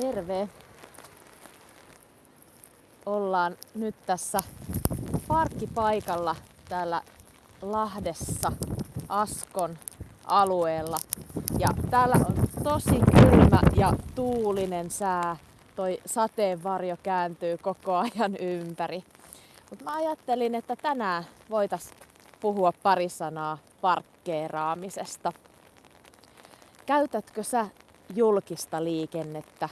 Terve! Ollaan nyt tässä parkkipaikalla täällä Lahdessa Askon alueella. Ja täällä on tosi kylmä ja tuulinen sää. Toi sateenvarjo kääntyy koko ajan ympäri. Mutta mä ajattelin, että tänään voitais puhua pari sanaa parkkeeraamisesta. Käytätkö sä julkista liikennettä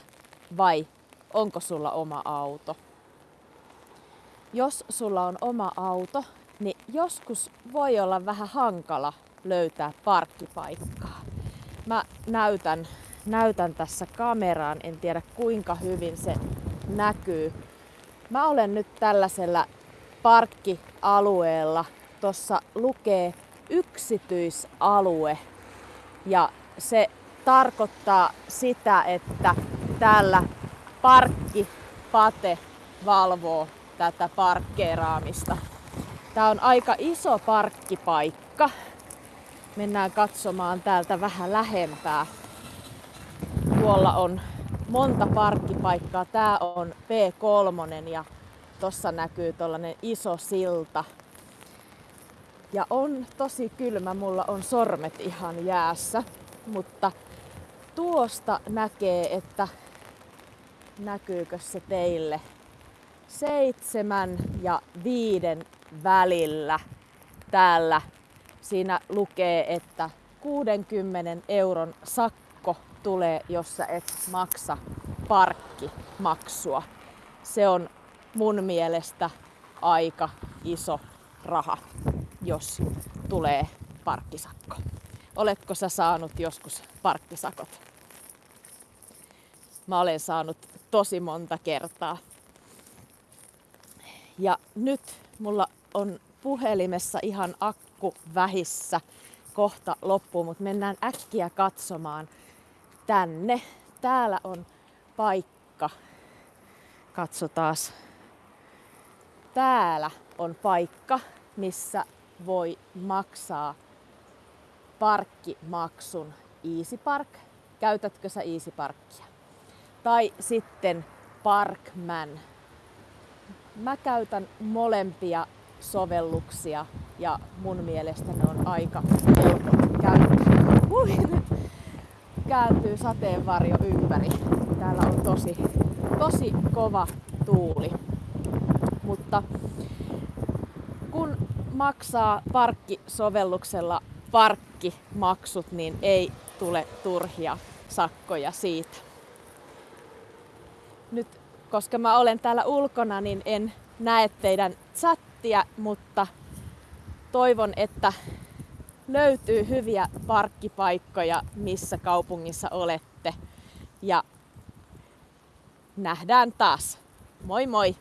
vai onko sulla oma auto? Jos sulla on oma auto, niin joskus voi olla vähän hankala löytää parkkipaikkaa. Mä näytän, näytän tässä kameraan, en tiedä kuinka hyvin se näkyy. Mä olen nyt tällaisella parkkialueella. Tuossa lukee yksityisalue ja se tarkoittaa sitä, että täällä parkkipate valvoo tätä parkkeeraamista. Tää on aika iso parkkipaikka. Mennään katsomaan täältä vähän lähempää. Tuolla on monta parkkipaikkaa. Tää on P3 ja tossa näkyy tollanen iso silta. Ja on tosi kylmä, mulla on sormet ihan jäässä, mutta tuosta näkee, että näkyykö se teille seitsemän ja viiden välillä täällä. Siinä lukee, että 60 euron sakko tulee, jos sä et maksa parkkimaksua. Se on mun mielestä aika iso raha, jos tulee parkkisakko. Oletko sä saanut joskus parkkisakot? Mä olen saanut tosi monta kertaa. Ja nyt mulla on puhelimessa ihan akku vähissä kohta loppu, mutta mennään äkkiä katsomaan tänne. Täällä on paikka. Katsotaas. Täällä on paikka, missä voi maksaa parkkimaksun Easy Park. Käytätkö sä Easy Parkia? Tai sitten Parkman. Mä käytän molempia sovelluksia ja mun mielestä ne on aika helpot käyttää. Kääntyy sateenvarjo ympäri. Täällä on tosi, tosi kova tuuli. Mutta kun maksaa parkkisovelluksella parkkimaksut, niin ei tule turhia sakkoja siitä. Nyt koska mä olen täällä ulkona, niin en näe teidän chattia, mutta toivon, että löytyy hyviä parkkipaikkoja, missä kaupungissa olette. Ja nähdään taas. Moi moi!